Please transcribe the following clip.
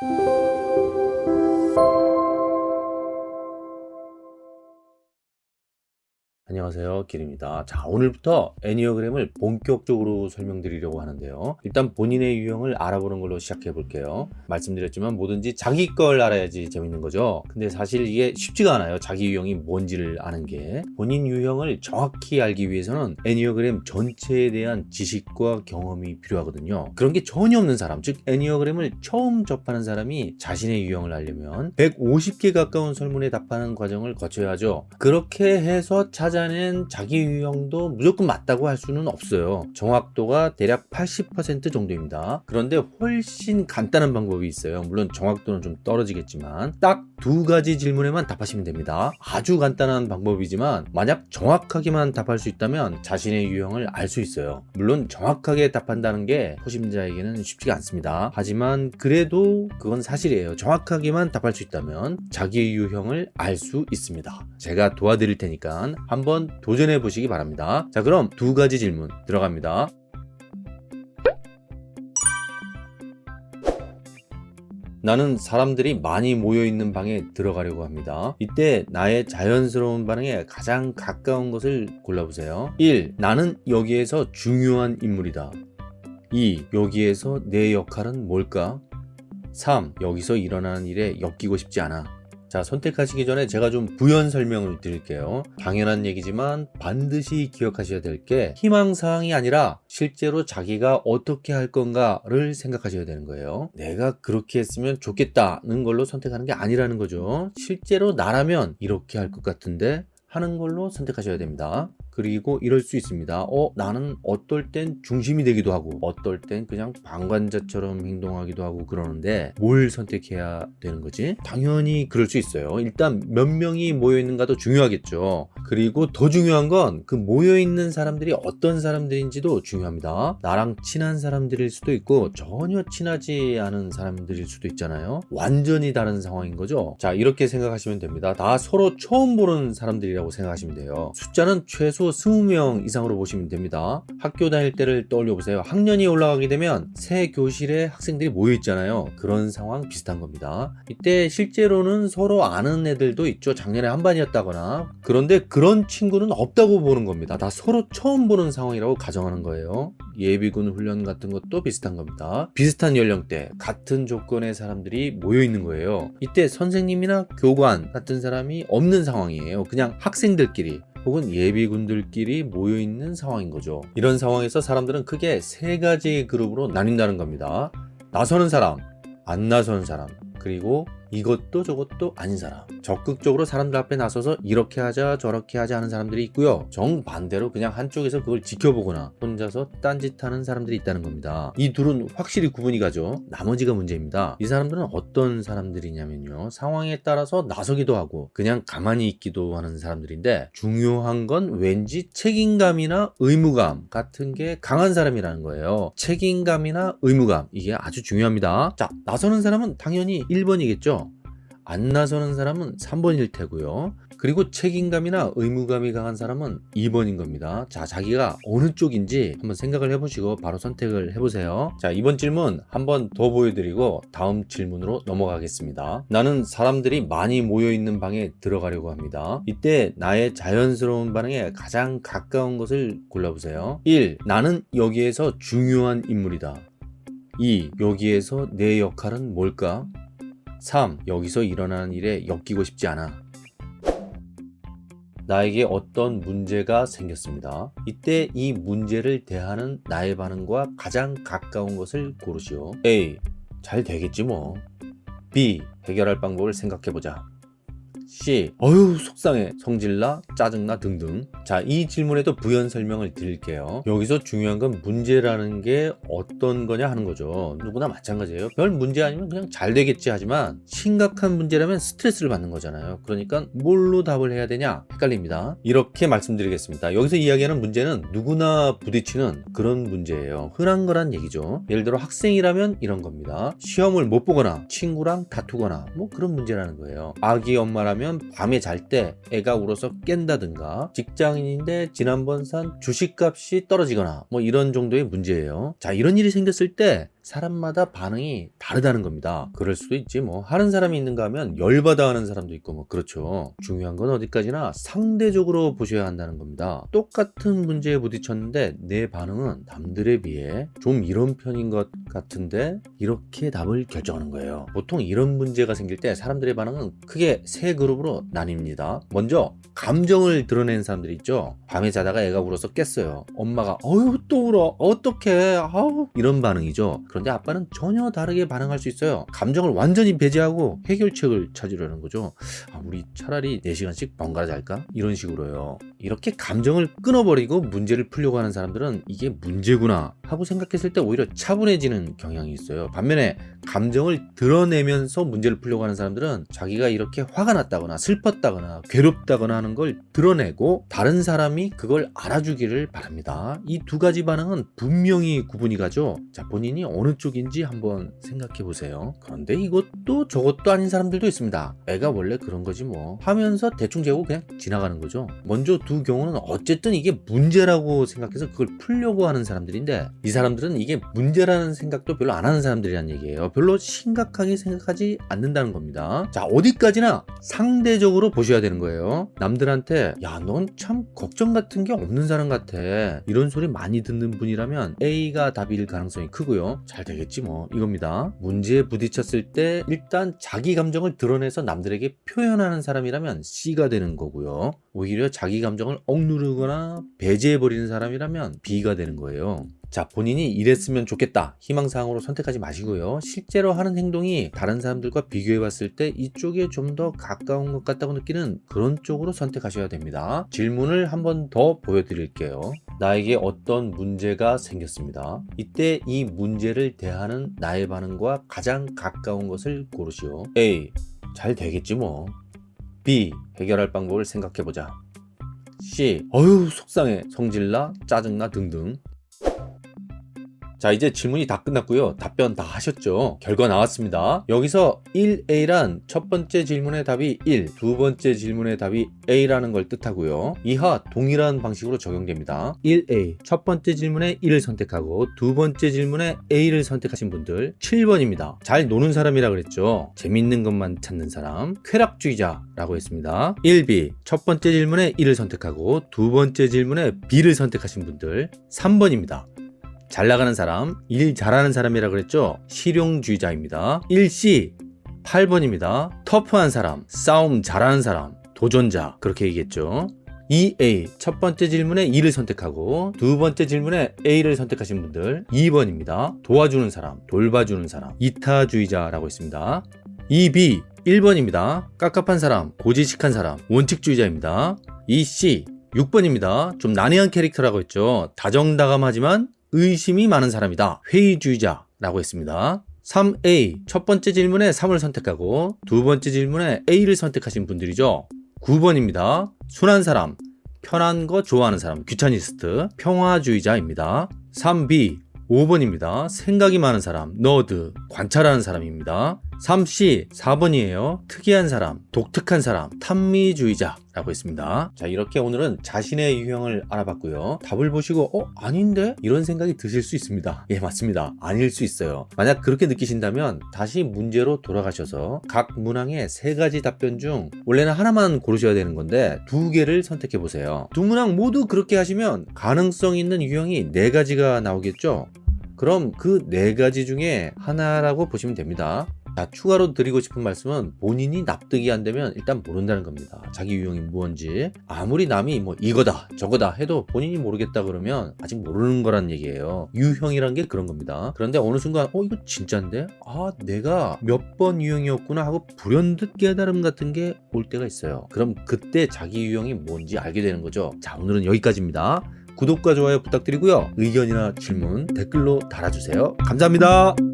Thank you. 안녕하세요. 길입니다. 자 오늘부터 애니어그램을 본격적으로 설명드리려고 하는데요. 일단 본인의 유형을 알아보는 걸로 시작해 볼게요. 말씀드렸지만 뭐든지 자기 걸 알아야지 재밌는 거죠. 근데 사실 이게 쉽지가 않아요. 자기 유형이 뭔지를 아는 게. 본인 유형을 정확히 알기 위해서는 애니어그램 전체에 대한 지식과 경험이 필요하거든요. 그런 게 전혀 없는 사람 즉 애니어그램을 처음 접하는 사람이 자신의 유형을 알려면 150개 가까운 설문에 답하는 과정을 거쳐야 하죠. 그렇게 해서 찾아 찾아낸 자기 유형도 무조건 맞다고 할 수는 없어요. 정확도가 대략 80% 정도입니다. 그런데 훨씬 간단한 방법이 있어요. 물론 정확도는 좀 떨어지겠지만 딱 두 가지 질문에만 답하시면 됩니다. 아주 간단한 방법이지만 만약 정확하게만 답할 수 있다면 자신의 유형을 알 수 있어요. 물론 정확하게 답한다는 게 초심자에게는 쉽지가 않습니다. 하지만 그래도 그건 사실이에요. 정확하게만 답할 수 있다면 자기 유형을 알 수 있습니다. 제가 도와드릴 테니까 한 한번 도전해 보시기 바랍니다 자 그럼 두 가지 질문 들어갑니다 나는 사람들이 많이 모여있는 방에 들어가려고 합니다. 이때 나의 자연스러운 반응에 가장 가까운 것을 골라보세요. 1. 나는 여기에서 중요한 인물이다. 2. 여기에서 내 역할은 뭘까? 3. 여기서 일어나는 일에 엮이고 싶지 않아. 자 선택하시기 전에 제가 좀 부연 설명을 드릴게요. 당연한 얘기지만 반드시 기억하셔야 될 게 희망사항이 아니라 실제로 자기가 어떻게 할 건가를 생각하셔야 되는 거예요. 내가 그렇게 했으면 좋겠다는 걸로 선택하는 게 아니라는 거죠. 실제로 나라면 이렇게 할 것 같은데 하는 걸로 선택하셔야 됩니다 그리고 이럴 수 있습니다. 어 나는 어떨 땐 중심이 되기도 하고 어떨 땐 그냥 방관자처럼 행동하기도 하고 그러는데 뭘 선택해야 되는 거지? 당연히 그럴 수 있어요. 일단 몇 명이 모여 있는가도 중요하겠죠. 그리고 더 중요한 건 그 모여 있는 사람들이 어떤 사람들인지도 중요합니다. 나랑 친한 사람들일 수도 있고 전혀 친하지 않은 사람들일 수도 있잖아요. 완전히 다른 상황인 거죠. 자 이렇게 생각하시면 됩니다. 다 서로 처음 보는 사람들이라고 생각하시면 돼요. 숫자는 최소 최소 20명 이상으로 보시면 됩니다. 학교 다닐 때를 떠올려 보세요. 학년이 올라가게 되면 새 교실에 학생들이 모여 있잖아요. 그런 상황 비슷한 겁니다. 이때 실제로는 서로 아는 애들도 있죠. 작년에 한 반이었다거나. 그런데 그런 친구는 없다고 보는 겁니다. 다 서로 처음 보는 상황이라고 가정하는 거예요. 예비군 훈련 같은 것도 비슷한 겁니다. 비슷한 연령대 같은 조건의 사람들이 모여 있는 거예요. 이때 선생님이나 교관 같은 사람이 없는 상황이에요. 그냥 학생들끼리 혹은 예비군들끼리 모여있는 상황인 거죠. 이런 상황에서 사람들은 크게 세 가지 그룹으로 나뉜다는 겁니다. 나서는 사람 안 나서는 사람 그리고 이것도 저것도 아닌 사람. 적극적으로 사람들 앞에 나서서 이렇게 하자 저렇게 하자 하는 사람들이 있고요. 정반대로 그냥 한쪽에서 그걸 지켜보거나 혼자서 딴짓하는 사람들이 있다는 겁니다. 이 둘은 확실히 구분이 가죠. 나머지가 문제입니다. 이 사람들은 어떤 사람들이냐면요. 상황에 따라서 나서기도 하고 그냥 가만히 있기도 하는 사람들인데 중요한 건 왠지 책임감이나 의무감 같은 게 강한 사람이라는 거예요. 책임감이나 의무감. 이게 아주 중요합니다. 자 나서는 사람은 당연히 1번이겠죠 안 나서는 사람은 3번일 테고요 그리고 책임감이나 의무감이 강한 사람은 2번인 겁니다 자 자기가 어느 쪽인지 한번 생각을 해보시고 바로 선택을 해보세요 자 이번 질문 한번 더 보여드리고 다음 질문으로 넘어가겠습니다 나는 사람들이 많이 모여있는 방에 들어가려고 합니다 이때 나의 자연스러운 반응에 가장 가까운 것을 골라보세요 1. 나는 여기에서 중요한 인물이다 2. 여기에서 내 역할은 뭘까? 3. 여기서 일어나는 일에 엮이고 싶지 않아 나에게 어떤 문제가 생겼습니다. 이때 이 문제를 대하는 나의 반응과 가장 가까운 것을 고르시오. A. 잘 되겠지 뭐. B. 해결할 방법을 생각해보자. C. 어휴 속상해. 성질나 짜증나 등등. 자 이 질문에도 부연 설명을 드릴게요. 여기서 중요한 건 문제라는 게 어떤 거냐 하는 거죠. 누구나 마찬가지예요. 별 문제 아니면 그냥 잘 되겠지 하지만 심각한 문제라면 스트레스를 받는 거잖아요. 그러니까 뭘로 답을 해야 되냐? 헷갈립니다. 이렇게 말씀드리겠습니다. 여기서 이야기하는 문제는 누구나 부딪히는 그런 문제예요. 흔한 거란 얘기죠. 예를 들어 학생이라면 이런 겁니다. 시험을 못 보거나 친구랑 다투거나 뭐 그런 문제라는 거예요. 아기 엄마라면 하면 밤에 잘 때 애가 울어서 깬다든가 직장인인데 지난번 산 주식값이 떨어지거나 뭐 이런 정도의 문제예요. 자 이런 일이 생겼을 때 사람마다 반응이 다르다는 겁니다. 그럴 수도 있지 뭐 하는 사람이 있는가 하면 열받아 하는 사람도 있고 뭐 그렇죠. 중요한 건 어디까지나 상대적으로 보셔야 한다는 겁니다. 똑같은 문제에 부딪혔는데 내 반응은 남들에 비해 좀 이런 편인 것 같은데 이렇게 답을 결정하는 거예요. 보통 이런 문제가 생길 때 사람들의 반응은 크게 세 그룹으로 나뉩니다. 먼저 감정을 드러내는 사람들이 있죠. 밤에 자다가 애가 울어서 깼어요. 엄마가 어휴 또 울어 어떡해 아우 이런 반응이죠. 그런데 아빠는 전혀 다르게 반응할 수 있어요. 감정을 완전히 배제하고 해결책을 찾으려는 거죠. 아, 우리 차라리 4시간씩 번갈아 잘까? 이런 식으로요. 이렇게 감정을 끊어버리고 문제를 풀려고 하는 사람들은 이게 문제구나 하고 생각했을 때 오히려 차분해지는 경향이 있어요. 반면에 감정을 드러내면서 문제를 풀려고 하는 사람들은 자기가 이렇게 화가 났다거나 슬펐다거나 괴롭다거나 하는 걸 드러내고 다른 사람이 그걸 알아주기를 바랍니다. 이 두 가지 반응은 분명히 구분이 가죠. 자, 본인이 어느 쪽인지 한번 생각해 보세요. 그런데 이것도 저것도 아닌 사람들도 있습니다. 애가 원래 그런 거지 뭐 하면서 대충 재고 그냥 지나가는 거죠. 먼저 두 경우는 어쨌든 이게 문제라고 생각해서 그걸 풀려고 하는 사람들인데 이 사람들은 이게 문제라는 생각도 별로 안 하는 사람들이란 얘기예요. 별로 심각하게 생각하지 않는다는 겁니다. 자, 어디까지나 상대적으로 보셔야 되는 거예요. 남들한테 야, 넌 참 걱정 같은 게 없는 사람 같아. 이런 소리 많이 듣는 분이라면 A가 답일 가능성이 크고요. 잘 되겠지 뭐 이겁니다. 문제에 부딪혔을 때 일단 자기 감정을 드러내서 남들에게 표현하는 사람이라면 C가 되는 거고요. 오히려 자기 감정을 억누르거나 배제해버리는 사람이라면 B가 되는 거예요. 자, 본인이 이랬으면 좋겠다. 희망사항으로 선택하지 마시고요. 실제로 하는 행동이 다른 사람들과 비교해 봤을 때 이쪽에 좀 더 가까운 것 같다고 느끼는 그런 쪽으로 선택하셔야 됩니다. 질문을 한 번 더 보여드릴게요. 나에게 어떤 문제가 생겼습니다. 이때 이 문제를 대하는 나의 반응과 가장 가까운 것을 고르시오. A. 잘 되겠지 뭐. B. 해결할 방법을 생각해보자. C. 어휴 속상해 성질나 짜증나 등등 자 이제 질문이 다 끝났고요. 답변 다 하셨죠? 결과 나왔습니다. 여기서 1A란 첫 번째 질문의 답이 1 두 번째 질문의 답이 A라는 걸 뜻하고요. 이하 동일한 방식으로 적용됩니다. 1A 첫 번째 질문에 1을 선택하고 두 번째 질문에 A를 선택하신 분들 7번입니다. 잘 노는 사람이라 그랬죠? 재밌는 것만 찾는 사람 쾌락주의자라고 했습니다. 1B 첫 번째 질문에 1을 선택하고 두 번째 질문에 B를 선택하신 분들 3번입니다 잘 나가는 사람, 일 잘하는 사람이라 그랬죠? 실용주의자입니다. 1C 8번입니다. 터프한 사람, 싸움 잘하는 사람, 도전자 그렇게 얘기했죠. 2A 첫 번째 질문에 2를 선택하고 두 번째 질문에 A를 선택하신 분들 2번입니다. 도와주는 사람, 돌봐주는 사람, 이타주의자라고 했습니다. 2B 1번입니다. 깝깝한 사람, 고지식한 사람, 원칙주의자입니다. 2C 6번입니다. 좀 난해한 캐릭터라고 했죠. 다정다감하지만 의심이 많은 사람이다. 회의주의자라고 했습니다. 3A 첫 번째 질문에 3을 선택하고 두 번째 질문에 A를 선택하신 분들이죠. 9번입니다. 순한 사람, 편한 거 좋아하는 사람, 귀차니스트, 평화주의자입니다. 3B 5번입니다. 생각이 많은 사람, 너드, 관찰하는 사람입니다. 3C 4번이에요. 특이한 사람, 독특한 사람, 탐미주의자 라고 했습니다. 자 이렇게 오늘은 자신의 유형을 알아봤고요. 답을 보시고 어? 아닌데? 이런 생각이 드실 수 있습니다. 예 맞습니다. 아닐 수 있어요. 만약 그렇게 느끼신다면 다시 문제로 돌아가셔서 각 문항의 세 가지 답변 중 원래는 하나만 고르셔야 되는 건데 두 개를 선택해 보세요. 두 문항 모두 그렇게 하시면 가능성 있는 유형이 네 가지가 나오겠죠? 그럼 그 네 가지 중에 하나라고 보시면 됩니다. 자, 추가로 드리고 싶은 말씀은 본인이 납득이 안 되면 일단 모른다는 겁니다. 자기 유형이 무언지. 아무리 남이 뭐 이거다, 저거다 해도 본인이 모르겠다 그러면 아직 모르는 거란 얘기예요. 유형이란 게 그런 겁니다. 그런데 어느 순간, 어, 이거 진짜인데? 아, 내가 몇 번 유형이었구나 하고 불현듯 깨달음 같은 게 올 때가 있어요. 그럼 그때 자기 유형이 뭔지 알게 되는 거죠. 자, 오늘은 여기까지입니다. 구독과 좋아요 부탁드리고요. 의견이나 질문 댓글로 달아주세요. 감사합니다.